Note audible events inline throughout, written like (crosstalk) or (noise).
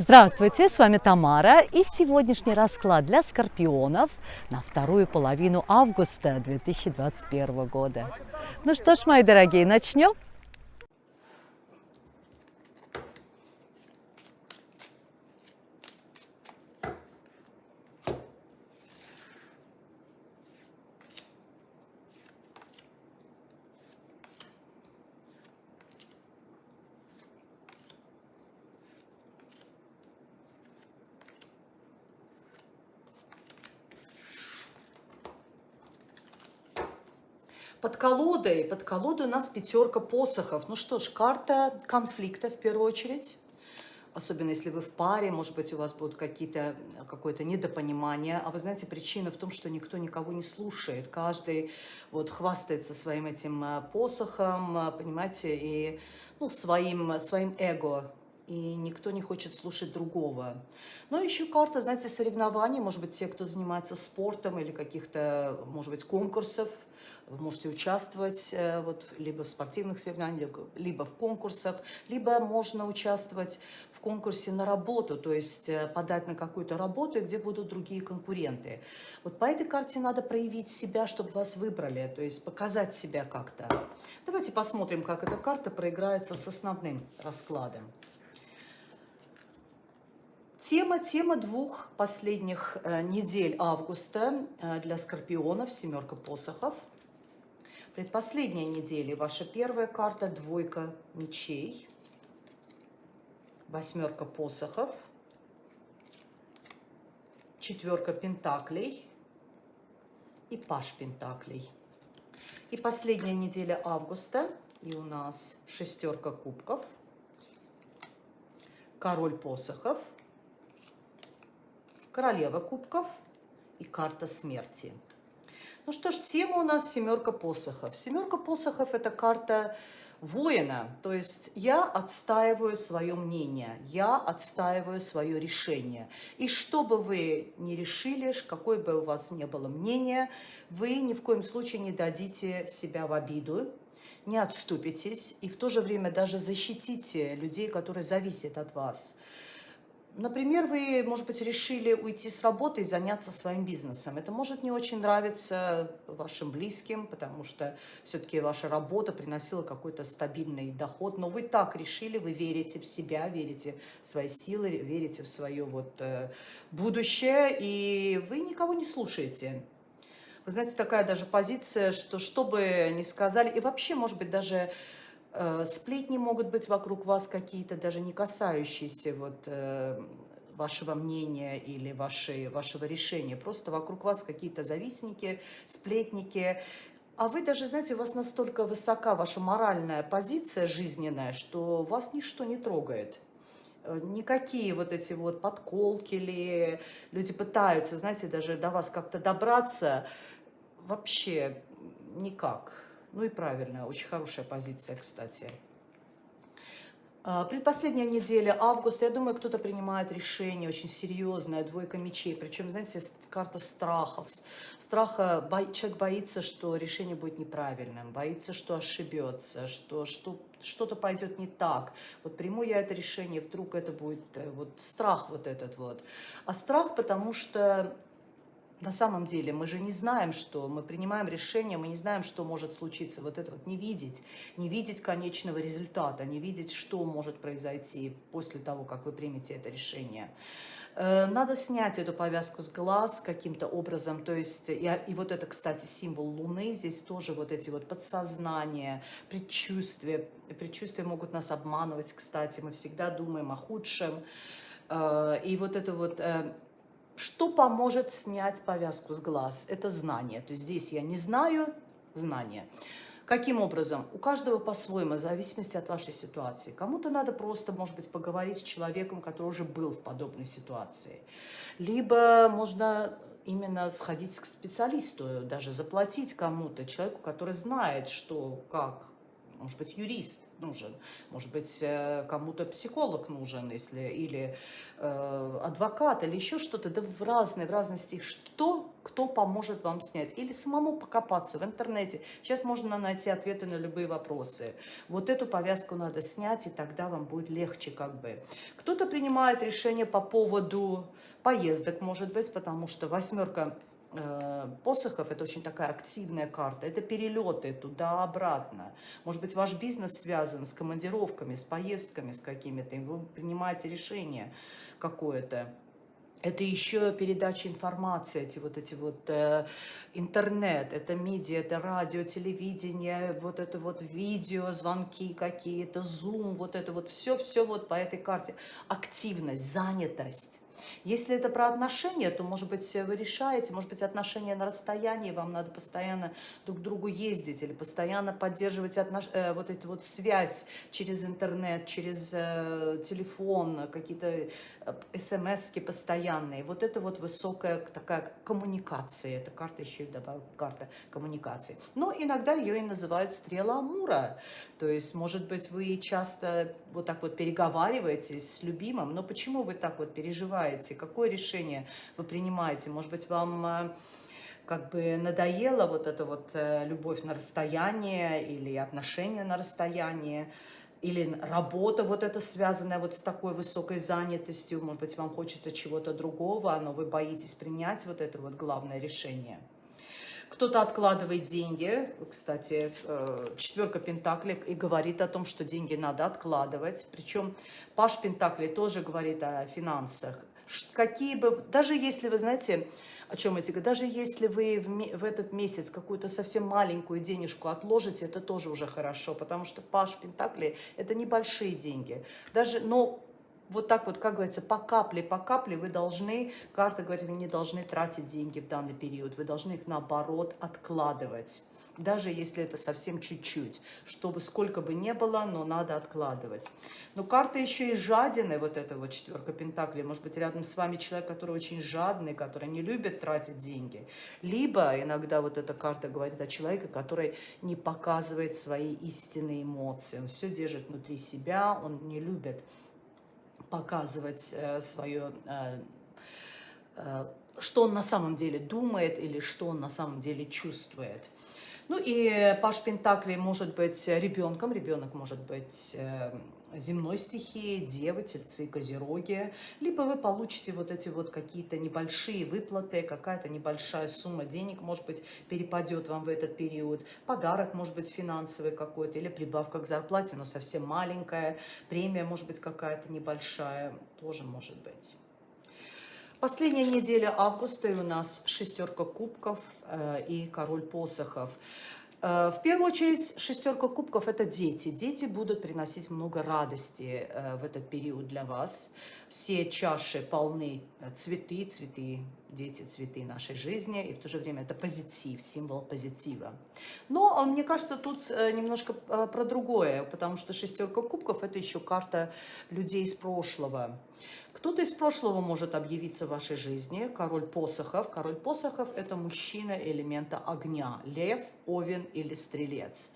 Здравствуйте, с вами Тамара и сегодняшний расклад для скорпионов на вторую половину августа 2021 года. Ну что ж, мои дорогие, начнем? Под колодой, под колодой у нас пятерка посохов. Ну что ж, карта конфликта в первую очередь. Особенно если вы в паре, может быть, у вас будут какие-то какое-то недопонимание. А вы знаете, причина в том, что никто никого не слушает. Каждый вот хвастается своим этим э, посохом, э, понимаете, и ну, своим, своим эго и никто не хочет слушать другого. Но еще карта, знаете, соревнований, может быть, те, кто занимается спортом или каких-то, может быть, конкурсов, вы можете участвовать э, вот, либо в спортивных соревнованиях, либо в конкурсах, либо можно участвовать в конкурсе на работу, то есть э, подать на какую-то работу, где будут другие конкуренты. Вот по этой карте надо проявить себя, чтобы вас выбрали, то есть показать себя как-то. Давайте посмотрим, как эта карта проиграется с основным раскладом. Тема, тема двух последних э, недель августа э, для скорпионов, семерка посохов. Предпоследняя неделя, ваша первая карта, двойка мечей, восьмерка посохов, четверка пентаклей. И паш пентаклей. И последняя неделя августа, и у нас шестерка кубков, король посохов, королева кубков и карта смерти. Ну что ж, тема у нас семерка посохов. Семерка посохов – это карта воина, то есть я отстаиваю свое мнение, я отстаиваю свое решение. И что бы вы ни решили, какое бы у вас ни было мнение, вы ни в коем случае не дадите себя в обиду, не отступитесь и в то же время даже защитите людей, которые зависят от вас. Например, вы, может быть, решили уйти с работы и заняться своим бизнесом. Это может не очень нравиться вашим близким, потому что все-таки ваша работа приносила какой-то стабильный доход. Но вы так решили, вы верите в себя, верите в свои силы, верите в свое вот, э, будущее, и вы никого не слушаете. Вы знаете, такая даже позиция, что что бы ни сказали, и вообще, может быть, даже сплетни могут быть вокруг вас какие-то, даже не касающиеся вот, э, вашего мнения или вашей, вашего решения. Просто вокруг вас какие-то завистники, сплетники. А вы даже, знаете, у вас настолько высока ваша моральная позиция жизненная, что вас ничто не трогает. Э, никакие вот эти вот подколки или люди пытаются, знаете, даже до вас как-то добраться, вообще никак. Ну и правильно, очень хорошая позиция, кстати. А, предпоследняя неделя августа, я думаю, кто-то принимает решение очень серьезное, двойка мечей, причем, знаете, карта страхов. Страха, бо, человек боится, что решение будет неправильным, боится, что ошибется, что, что что-то пойдет не так. Вот приму я это решение, вдруг это будет э, вот страх вот этот вот. А страх, потому что на самом деле мы же не знаем, что мы принимаем решение, мы не знаем, что может случиться. Вот это вот не видеть, не видеть конечного результата, не видеть, что может произойти после того, как вы примете это решение. Э, надо снять эту повязку с глаз каким-то образом, то есть, и, и вот это, кстати, символ Луны, здесь тоже вот эти вот подсознания, предчувствия, предчувствия могут нас обманывать, кстати, мы всегда думаем о худшем, э, и вот это вот э, что поможет снять повязку с глаз? Это знание. То есть здесь я не знаю, знание. Каким образом? У каждого по-своему, в зависимости от вашей ситуации. Кому-то надо просто, может быть, поговорить с человеком, который уже был в подобной ситуации. Либо можно именно сходить к специалисту, даже заплатить кому-то, человеку, который знает, что, как может быть, юрист нужен, может быть, э, кому-то психолог нужен, если, или э, адвокат, или еще что-то, да в разные, в разности, что, кто поможет вам снять, или самому покопаться в интернете. Сейчас можно найти ответы на любые вопросы. Вот эту повязку надо снять, и тогда вам будет легче как бы. Кто-то принимает решение по поводу поездок, может быть, потому что восьмерка посохов, это очень такая активная карта, это перелеты туда-обратно. Может быть, ваш бизнес связан с командировками, с поездками, с какими-то, вы принимаете решение какое-то. Это еще передача информации, эти вот эти вот э, интернет, это медиа, это радио, телевидение, вот это вот видео, звонки какие-то, зум, вот это вот все-все вот по этой карте. Активность, занятость. Если это про отношения, то, может быть, вы решаете, может быть, отношения на расстоянии, вам надо постоянно друг к другу ездить или постоянно поддерживать отнош... э, вот эту вот связь через интернет, через э, телефон, какие-то э, смс постоянные. Вот это вот высокая такая коммуникация. Эта карта еще и добавила карта коммуникации. Но иногда ее и называют стрела Амура. То есть, может быть, вы часто вот так вот переговариваетесь с любимым, но почему вы так вот переживаете? какое решение вы принимаете. Может быть, вам э, как бы надоела вот эта вот э, любовь на расстояние или отношения на расстоянии, или работа вот эта связанная вот с такой высокой занятостью, может быть, вам хочется чего-то другого, но вы боитесь принять вот это вот главное решение. Кто-то откладывает деньги, кстати, э, четверка пентаклей и говорит о том, что деньги надо откладывать. Причем Паш Пентаклей тоже говорит о финансах какие бы, даже если вы знаете, о чем эти, даже если вы в, в этот месяц какую-то совсем маленькую денежку отложите, это тоже уже хорошо, потому что Паш Пентакли это небольшие деньги. Даже, но вот так вот, как говорится, по капле, по капле вы должны, карта говорит, вы не должны тратить деньги в данный период, вы должны их наоборот откладывать даже если это совсем чуть-чуть, чтобы сколько бы ни было, но надо откладывать. Но карта еще и жадины, вот эта вот четверка пентаклей, может быть, рядом с вами человек, который очень жадный, который не любит тратить деньги. Либо иногда вот эта карта говорит о человеке, который не показывает свои истинные эмоции, он все держит внутри себя, он не любит показывать э, свое... Э, э, что он на самом деле думает или что он на самом деле чувствует. Ну и Паш Пентакли может быть ребенком, ребенок может быть земной стихии, девы, тельцы, козероги, либо вы получите вот эти вот какие-то небольшие выплаты, какая-то небольшая сумма денег, может быть, перепадет вам в этот период, подарок, может быть, финансовый какой-то, или прибавка к зарплате, но совсем маленькая, премия, может быть, какая-то небольшая, тоже может быть. Последняя неделя августа и у нас шестерка кубков э, и король посохов. Э, в первую очередь, шестерка кубков – это дети. Дети будут приносить много радости э, в этот период для вас. Все чаши полны э, цветы, цветы дети, цветы нашей жизни, и в то же время это позитив, символ позитива. Но а, мне кажется, тут э, немножко а, про другое, потому что шестерка кубков – это еще карта людей из прошлого. Кто-то из прошлого может объявиться в вашей жизни, король посохов. Король посохов – это мужчина элемента огня, лев, овен или стрелец.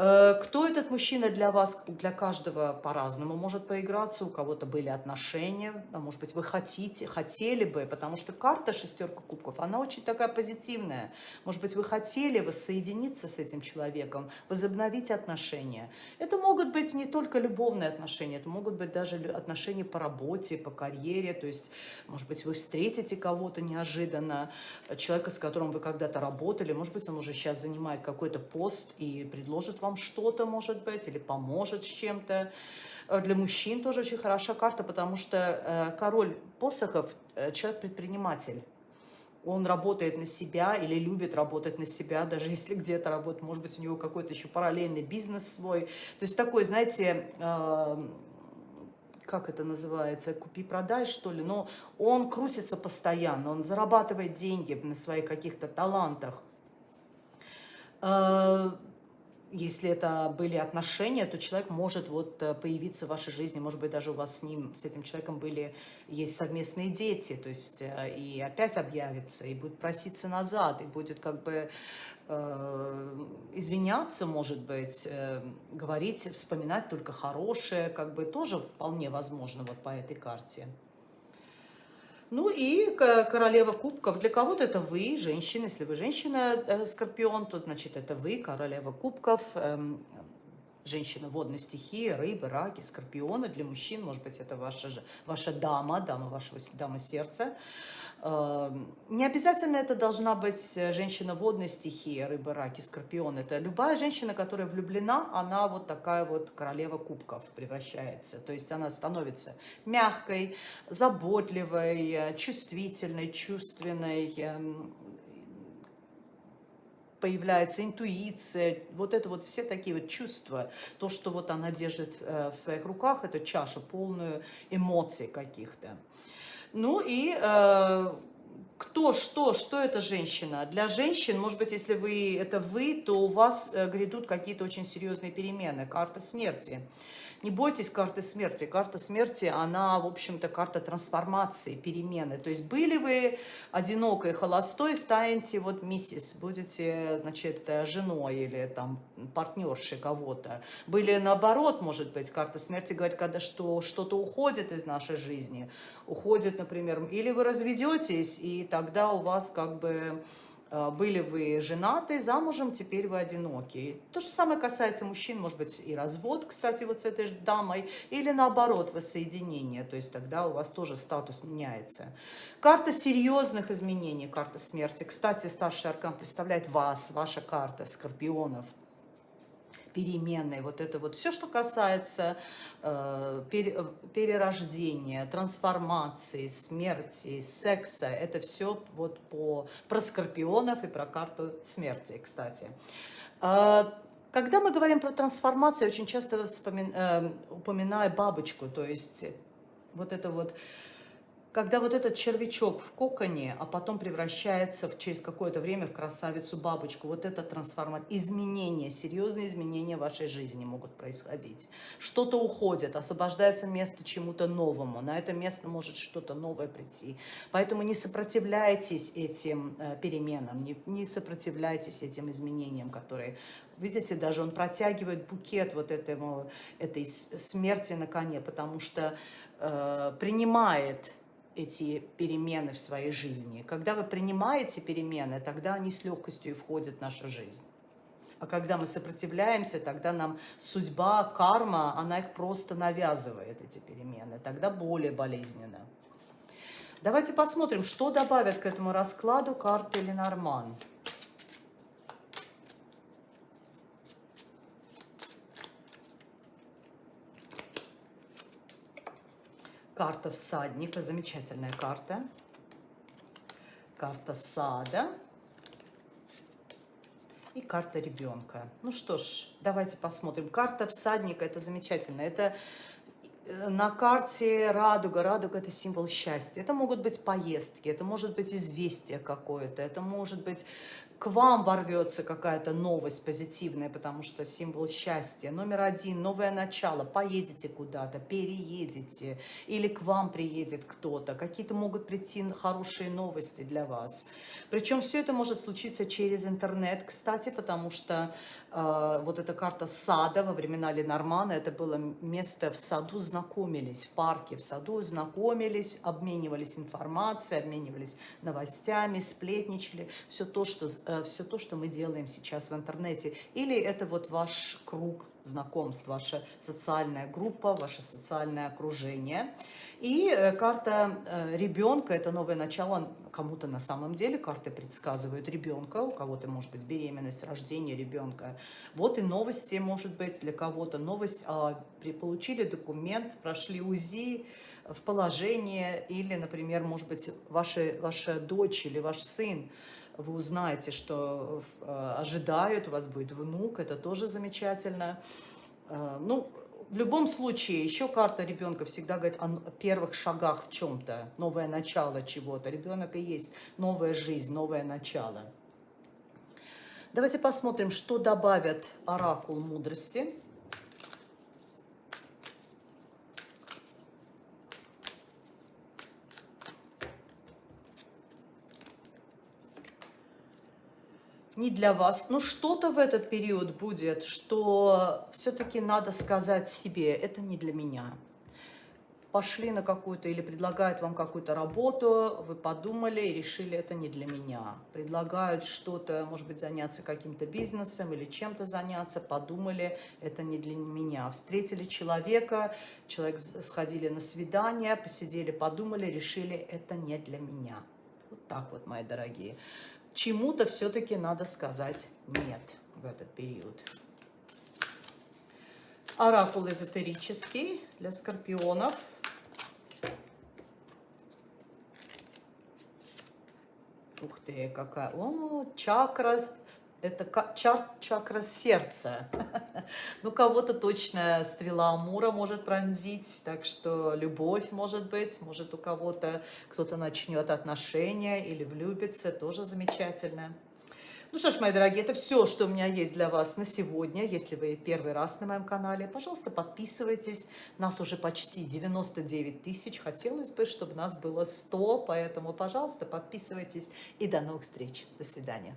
Э, кто этот мужчина для вас, для каждого по-разному может проиграться, у кого-то были отношения, а может быть вы хотите, хотели бы, потому что карта шестерка кубков, она очень такая позитивная. Может быть вы хотели воссоединиться с этим человеком, возобновить отношения. Это могут быть не только любовные отношения, это могут быть даже отношения по работе, по карьере, то есть может быть вы встретите кого-то неожиданно, человека, с которым вы когда-то работали, может быть он уже сейчас занимает какой-то пост и предложит вам вам что-то, может быть, или поможет с чем-то. Э, для мужчин тоже очень хороша карта, потому что э, король посохов э, – человек-предприниматель. Он работает на себя или любит работать на себя, даже (laughs) если где-то работает, может быть, у него какой-то еще параллельный бизнес свой. То есть такой, знаете, как это называется, купи-продай, что ли, но он крутится постоянно, он зарабатывает деньги на своих каких-то талантах если это были отношения, то человек может вот э, появиться в вашей жизни, может быть, даже у вас с ним, с этим человеком были, есть совместные дети, то есть э, и опять объявится, и будет проситься назад, и будет как бы э, извиняться, может быть, э, говорить, вспоминать только хорошее, как бы тоже вполне возможно вот по этой карте. Ну и королева кубков. Для кого-то это вы, женщина. Если вы женщина-скорпион, э, то значит это вы, королева кубков. Женщина водной стихии, рыбы, раки, скорпионы. Для мужчин, может быть, это ваша, ваша дама, дама вашего дама сердца. Эм, не обязательно это должна быть женщина водной стихии, рыба, раки, скорпион. Это любая женщина, которая влюблена, она вот такая вот королева кубков превращается. То есть она становится мягкой, заботливой, чувствительной, чувственной, эм, появляется интуиция, вот это вот все такие вот чувства, то, что вот она держит э, в своих руках, это чаша полную эмоций каких-то. Ну и э, кто, что, что эта женщина? Для женщин, может быть, если вы это вы, то у вас э, грядут какие-то очень серьезные перемены, карта смерти. Не бойтесь карты смерти. Карта смерти, она, в общем-то, карта трансформации, перемены. То есть были вы одинокой, холостой, станете вот миссис, будете, значит, женой или там партнершей кого-то. Были наоборот, может быть, карта смерти говорит, когда что, что-то уходит из нашей жизни. Уходит, например, или вы разведетесь, и тогда у вас как бы были вы женаты, замужем, теперь вы одиноки. То же самое касается мужчин, может быть, и развод, кстати, вот с этой дамой, или наоборот, воссоединение, то есть тогда у вас тоже статус меняется. Карта серьезных изменений, карта смерти. Кстати, старший аркан представляет вас, ваша карта скорпионов – переменной, вот это вот все, что касается э, перерождения, трансформации, смерти, секса, это все вот по, про скорпионов и про карту смерти, кстати. Э, когда мы говорим про трансформацию, очень часто вспомин, э, упоминаю бабочку, то есть вот это вот когда вот этот червячок в коконе, а потом превращается в, через какое-то время в красавицу-бабочку, вот это трансформация, изменения, серьезные изменения в вашей жизни могут происходить. Что-то уходит, освобождается место чему-то новому, на это место может что-то новое прийти. Поэтому не сопротивляйтесь этим э, переменам, не, не сопротивляйтесь этим изменениям, которые Видите, даже он протягивает букет вот этому, этой смерти на коне, потому что э, принимает эти перемены в своей жизни. Когда вы принимаете перемены, тогда они с легкостью входят в нашу жизнь. А когда мы сопротивляемся, тогда нам судьба, карма, она их просто навязывает, эти перемены. Тогда более болезненно. Давайте посмотрим, что добавят к этому раскладу карты Ленорман. Карта всадника, замечательная карта. Карта сада. И карта ребенка. Ну что ж, давайте посмотрим. Карта всадника, это замечательно. Это э, на карте радуга. Радуга – это символ счастья. Это могут быть поездки, это может быть известие какое-то, это может быть к вам ворвется какая-то новость позитивная, потому что символ счастья. Номер один, новое начало, поедете куда-то, переедете, или к вам приедет кто-то, какие-то могут прийти хорошие новости для вас. Причем все это может случиться через интернет, кстати, потому что э, вот эта карта сада во времена Ленормана, это было место в саду, знакомились, в парке, в саду знакомились, обменивались информацией, обменивались новостями, сплетничали, все то, что все то, что мы делаем сейчас в интернете. Или это вот ваш круг знакомств, ваша социальная группа, ваше социальное окружение. И э, карта э, ребенка – это новое начало кому-то на самом деле. Карты предсказывают ребенка, у кого-то может быть беременность, рождение ребенка. Вот и новости может быть для кого-то. Новость, а, получили документ, прошли УЗИ, в положение, или, например, может быть, ваша, ваша дочь или ваш сын вы узнаете, что э, ожидают, у вас будет внук, это тоже замечательно. Э, ну, в любом случае, еще карта ребенка всегда говорит о первых шагах в чем-то, новое начало чего-то. Ребенок и есть новая жизнь, новое начало. Давайте посмотрим, что добавят оракул мудрости. Не для вас, но что-то в этот период будет, что все-таки надо сказать себе, это не для меня. Пошли на какую-то или предлагают вам какую-то работу, вы подумали и решили, это не для меня. Предлагают что-то, может быть, заняться каким-то бизнесом или чем-то заняться, подумали, это не для меня. Встретили человека, человек сходили на свидание, посидели, подумали, решили, это не для меня. Вот так вот, мои дорогие чему-то все-таки надо сказать «нет» в этот период. Оракул эзотерический для скорпионов. Ух ты, какая... О, чакра это чар, чакра сердца. (laughs) ну, кого-то точно стрела Амура может пронзить, так что любовь может быть, может у кого-то кто-то начнет отношения или влюбится, тоже замечательно. Ну что ж, мои дорогие, это все, что у меня есть для вас на сегодня. Если вы первый раз на моем канале, пожалуйста, подписывайтесь. Нас уже почти 99 тысяч. Хотелось бы, чтобы нас было 100, поэтому, пожалуйста, подписывайтесь. И до новых встреч. До свидания.